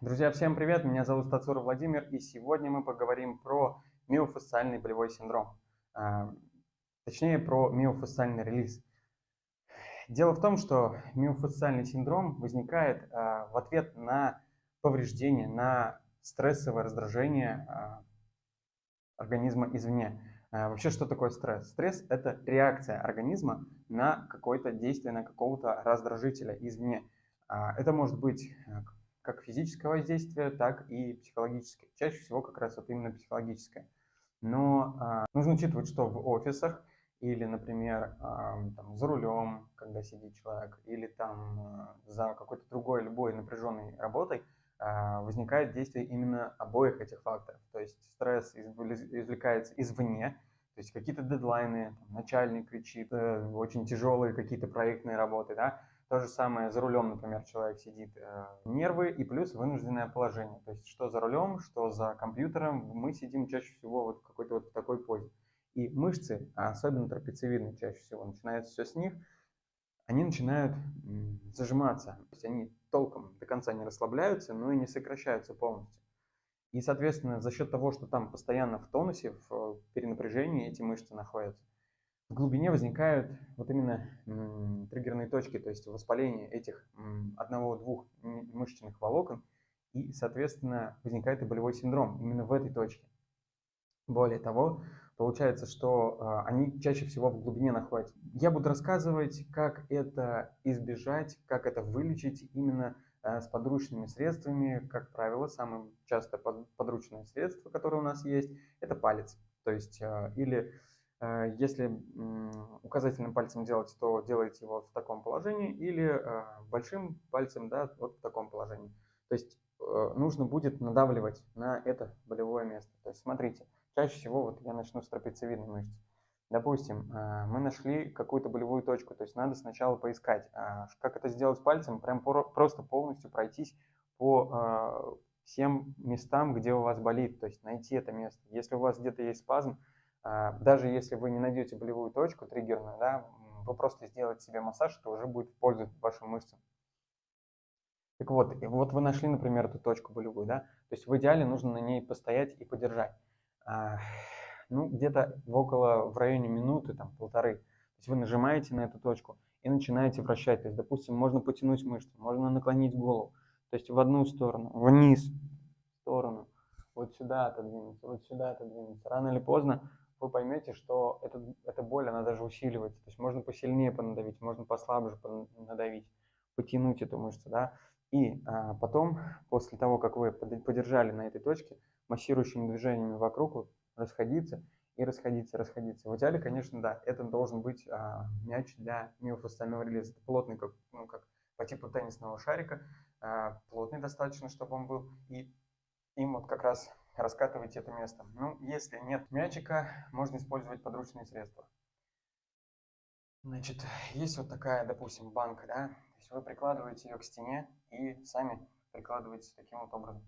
Друзья, всем привет! Меня зовут Тацура Владимир, и сегодня мы поговорим про миофасциальный болевой синдром. А, точнее, про миофасциальный релиз. Дело в том, что миофасциальный синдром возникает а, в ответ на повреждение, на стрессовое раздражение а, организма извне. Вообще, что такое стресс? Стресс – это реакция организма на какое-то действие, на какого-то раздражителя извне. Это может быть как физическое воздействие, так и психологическое. Чаще всего как раз вот именно психологическое. Но а, нужно учитывать, что в офисах или, например, а, там, за рулем, когда сидит человек, или там а, за какой-то другой, любой напряженной работой, а, возникает действие именно обоих этих факторов. То есть стресс извлекается извне, то есть какие-то дедлайны, там, начальник кричит, э, очень тяжелые какие-то проектные работы, да, то же самое за рулем, например, человек сидит, э, нервы и плюс вынужденное положение. То есть что за рулем, что за компьютером, мы сидим чаще всего вот в какой-то вот такой позе. И мышцы, а особенно трапециевидные чаще всего, начинается все с них, они начинают зажиматься. То есть они толком до конца не расслабляются, но и не сокращаются полностью. И, соответственно, за счет того, что там постоянно в тонусе, в перенапряжении эти мышцы находятся, в глубине возникают вот именно триггерные точки, то есть воспаление этих одного-двух мышечных волокон, и, соответственно, возникает и болевой синдром именно в этой точке. Более того, получается, что э, они чаще всего в глубине находятся. Я буду рассказывать, как это избежать, как это вылечить именно э, с подручными средствами. Как правило, самое часто подручное средство, которое у нас есть, это палец. То есть э, или если указательным пальцем делать, то делайте его в таком положении или э, большим пальцем да, вот в таком положении. То есть э, нужно будет надавливать на это болевое место. То есть смотрите, чаще всего вот я начну с трапециевидной мышцы. Допустим, мы нашли какую-то болевую точку, то есть надо сначала поискать, а как это сделать пальцем, прям просто полностью пройтись по всем местам, где у вас болит, то есть найти это место. Если у вас где-то есть спазм, даже если вы не найдете болевую точку триггерную, да, вы просто сделаете себе массаж, это уже будет в пользу вашим мышцам. Так вот, и вот вы нашли, например, эту точку болевую, да, то есть в идеале нужно на ней постоять и подержать. А, ну, где-то около, в районе минуты, там, полторы. То есть вы нажимаете на эту точку и начинаете вращать. То есть, допустим, можно потянуть мышцу, можно наклонить голову. То есть в одну сторону, вниз, в сторону, вот сюда отодвинуться, вот сюда отодвинуться. Рано или поздно вы поймете, что это, эта боль, она даже усиливается. То есть можно посильнее понадавить, можно послабже понадавить, потянуть эту мышцу, да. И а, потом, после того, как вы подержали на этой точке, массирующими движениями вокруг расходиться и расходиться, расходиться. В идеале, конечно, да, это должен быть а, мяч для миофасциального релиза. Это плотный, как, ну, как по типу теннисного шарика, а, плотный достаточно, чтобы он был. И им вот как раз раскатывайте это место. Ну, если нет мячика, можно использовать подручные средства. Значит, есть вот такая, допустим, банка, да, то есть вы прикладываете ее к стене и сами прикладываете таким вот образом.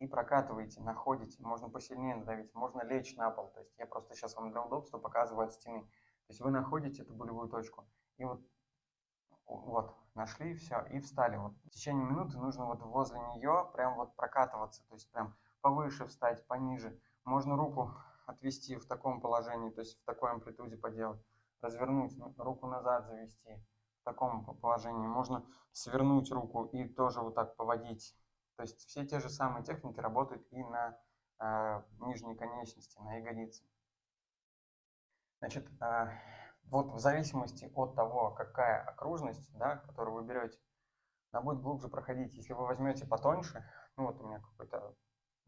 И прокатываете, находите, можно посильнее надавить, можно лечь на пол. То есть я просто сейчас вам для удобства показываю от стены. То есть вы находите эту болевую точку и вот, вот нашли, все, и встали. Вот. В течение минуты нужно вот возле нее прям вот прокатываться, то есть прям повыше встать, пониже. Можно руку отвести в таком положении, то есть в такой амплитуде поделать. Развернуть, ну, руку назад завести в таком положении. Можно свернуть руку и тоже вот так поводить. То есть все те же самые техники работают и на э, нижней конечности, на ягодице. Значит, э, вот в зависимости от того, какая окружность, да, которую вы берете, она будет глубже проходить. Если вы возьмете потоньше, ну вот у меня какой-то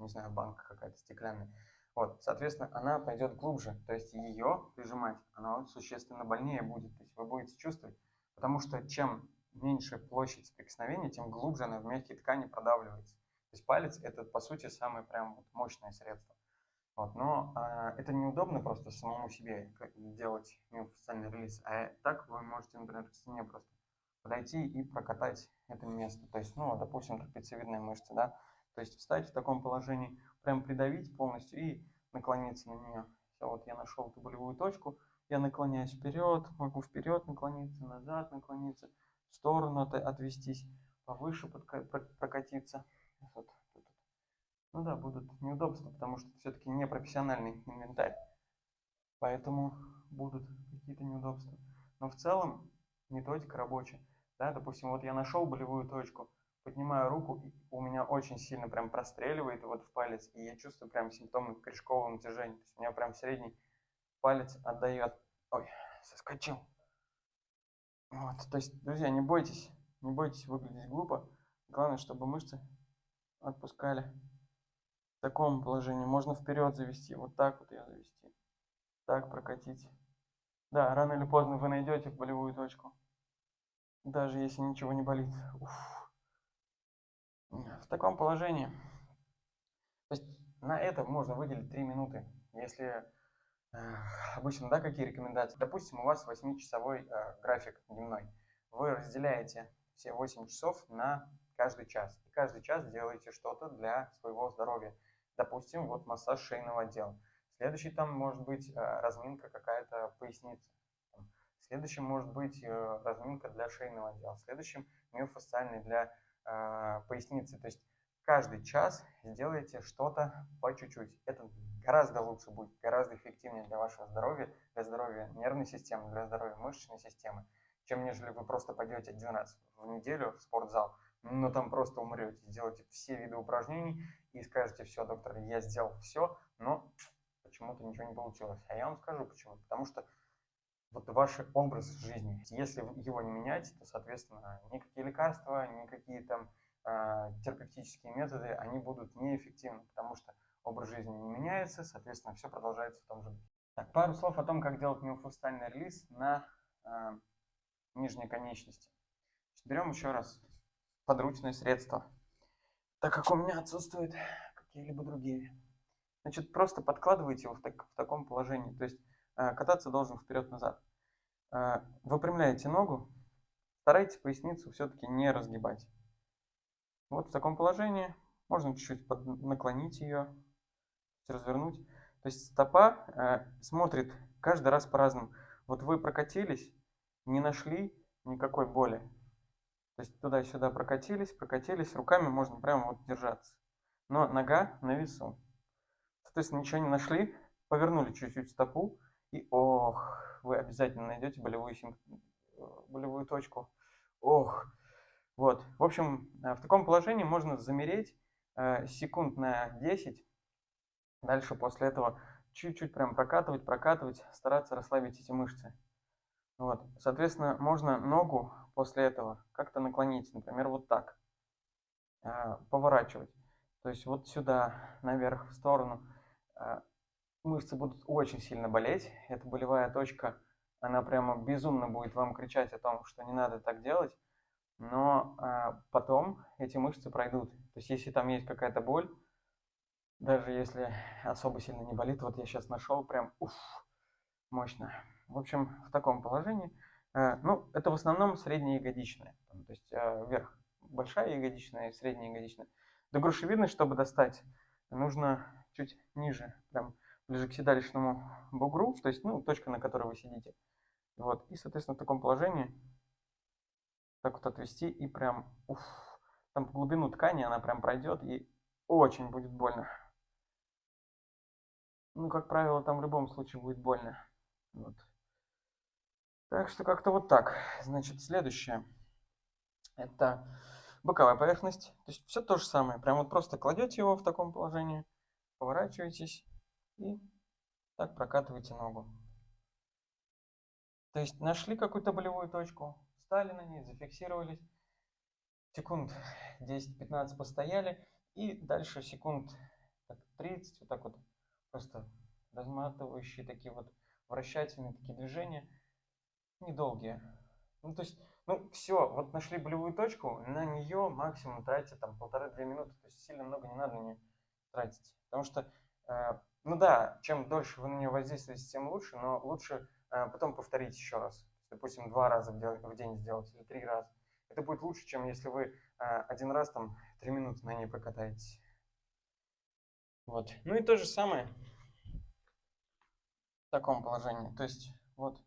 не знаю, банка какая-то стеклянная. Вот, соответственно, она пойдет глубже, то есть ее прижимать, она существенно больнее будет, то есть вы будете чувствовать, потому что чем меньше площадь соприкосновения, тем глубже она в мягкие ткани продавливается. То есть палец это по сути самое прям вот мощное средство. Вот, но э, это неудобно просто самому себе делать миофасциальный релиз, а так вы можете, например, к стене просто подойти и прокатать это место. То есть, ну, допустим, трапециевидная мышца, да, то есть встать в таком положении, прям придавить полностью и наклониться на нее. Все, вот я нашел эту болевую точку, я наклоняюсь вперед, могу вперед наклониться, назад наклониться, в сторону от, отвестись, повыше прокатиться. Вот ну да, будут неудобства, потому что все-таки не профессиональный инвентарь. Поэтому будут какие-то неудобства. Но в целом методика рабочая. Да, допустим, вот я нашел болевую точку, поднимаю руку, и у меня очень сильно прям простреливает вот в палец, и я чувствую прям симптомы корешкового натяжения. То есть у меня прям средний палец отдает. Ой, соскочил. Вот, то есть, друзья, не бойтесь, не бойтесь выглядеть глупо. Главное, чтобы мышцы отпускали. В таком положении можно вперед завести, вот так вот ее завести. Так прокатить. Да, рано или поздно вы найдете болевую точку. Даже если ничего не болит. Уф. В таком положении. То есть на это можно выделить 3 минуты. Если обычно, да, какие рекомендации? Допустим, у вас 8-часовой э, график дневной. Вы разделяете все 8 часов на каждый час. И каждый час делаете что-то для своего здоровья. Допустим, вот массаж шейного отдела. Следующий там может быть э, разминка какая-то поясницы. Следующим может быть э, разминка для шейного отдела. Следующим миофасциальный для э, поясницы. То есть каждый час сделайте что-то по чуть-чуть. Это гораздо лучше будет, гораздо эффективнее для вашего здоровья, для здоровья нервной системы, для здоровья мышечной системы, чем нежели вы просто пойдете один раз в неделю в спортзал, но там просто умрете, сделаете все виды упражнений и скажете, все, доктор, я сделал все, но почему-то ничего не получилось. А я вам скажу почему. Потому что вот ваш образ жизни, если его не менять, то, соответственно, никакие лекарства, никакие там э, терапевтические методы, они будут неэффективны, потому что образ жизни не меняется, соответственно, все продолжается в том же духе. Так, пару слов о том, как делать миофасциальный релиз на э, нижней конечности. Берем еще раз подручные средства, так как у меня отсутствуют какие-либо другие. Значит, просто подкладываете его в, так, в таком положении, то есть кататься должен вперед-назад. Э, выпрямляете ногу, старайтесь поясницу все-таки не разгибать. Вот в таком положении можно чуть-чуть наклонить ее, развернуть. То есть стопа э, смотрит каждый раз по-разному. Вот вы прокатились, не нашли никакой боли. То есть туда-сюда прокатились, прокатились, руками можно прямо вот держаться. Но нога на весу. Соответственно, ничего не нашли, повернули чуть-чуть стопу, и ох, вы обязательно найдете болевую, болевую точку. Ох, вот. В общем, э, в таком положении можно замереть э, секунд на 10, Дальше после этого чуть-чуть прям прокатывать, прокатывать, стараться расслабить эти мышцы. Вот. Соответственно, можно ногу после этого как-то наклонить, например, вот так, поворачивать. То есть вот сюда, наверх, в сторону. А, мышцы будут очень сильно болеть. Это болевая точка, она прямо безумно будет вам кричать о том, что не надо так делать. Но а, потом эти мышцы пройдут. То есть если там есть какая-то боль, даже если особо сильно не болит, вот я сейчас нашел прям, уф, мощно. В общем, в таком положении. Э, ну, это в основном средняя ягодичная. То есть э, вверх большая ягодичная и средняя ягодичная. До грушевидной, чтобы достать, нужно чуть ниже, прям ближе к седалищному бугру, то есть, ну, точка, на которой вы сидите. Вот, и, соответственно, в таком положении так вот отвести и прям, уф, там по глубину ткани она прям пройдет и очень будет больно. Ну, как правило, там в любом случае будет больно. Вот. Так что как-то вот так. Значит, следующее. Это боковая поверхность. То есть все то же самое. Прям вот просто кладете его в таком положении, поворачиваетесь и так прокатываете ногу. То есть нашли какую-то болевую точку, встали на ней, зафиксировались, секунд 10-15 постояли и дальше секунд 30 вот так вот просто разматывающие такие вот вращательные такие движения, недолгие. Ну, то есть, ну, все, вот нашли болевую точку, на нее максимум тратите там полторы-две минуты, то есть сильно много не надо на нее тратить. Потому что, ну да, чем дольше вы на нее воздействуете, тем лучше, но лучше э, потом повторить еще раз. Допустим, два раза в день сделать или три раза. Это будет лучше, чем если вы э, один раз там три минуты на ней прокатаетесь. Вот. Ну и то же самое в таком положении. То есть вот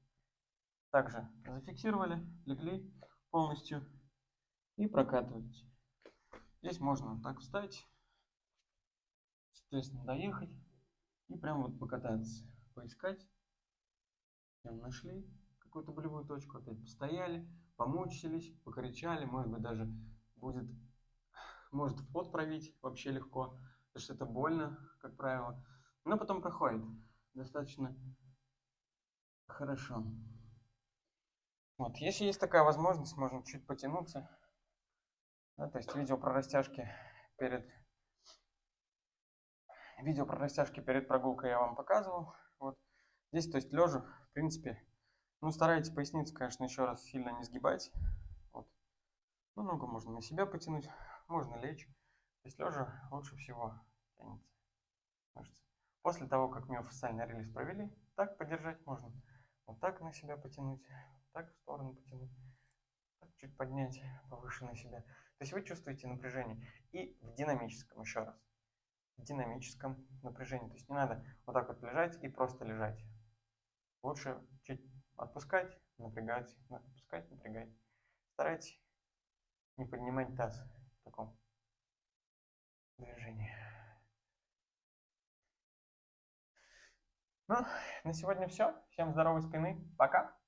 также зафиксировали, легли полностью и прокатываете. Здесь можно так встать соответственно, доехать и прям вот покататься, поискать. Прям нашли какую-то болевую точку, опять постояли, помучились, покричали, может быть, даже будет, может в пот провить вообще легко, потому что это больно, как правило, но потом проходит достаточно хорошо. Вот, если есть такая возможность, можно чуть потянуться. Да, то есть видео про растяжки перед видео про растяжки перед прогулкой я вам показывал. Вот. Здесь, то есть лежа, в принципе, ну, старайтесь поясницу, конечно, еще раз сильно не сгибать. Вот. Ну, ногу можно на себя потянуть, можно лечь. То есть лежа лучше всего тянется мышцы. После того, как миофасциальный релиз провели, так подержать можно. Вот так на себя потянуть, так в сторону потянуть, так чуть поднять повыше на себя. То есть вы чувствуете напряжение. И в динамическом, еще раз, динамическом напряжении. То есть не надо вот так вот лежать и просто лежать. Лучше чуть Отпускать, напрягать, отпускать, напрягать. Старайтесь не поднимать таз в таком движении. Ну, на сегодня все. Всем здоровой спины. Пока.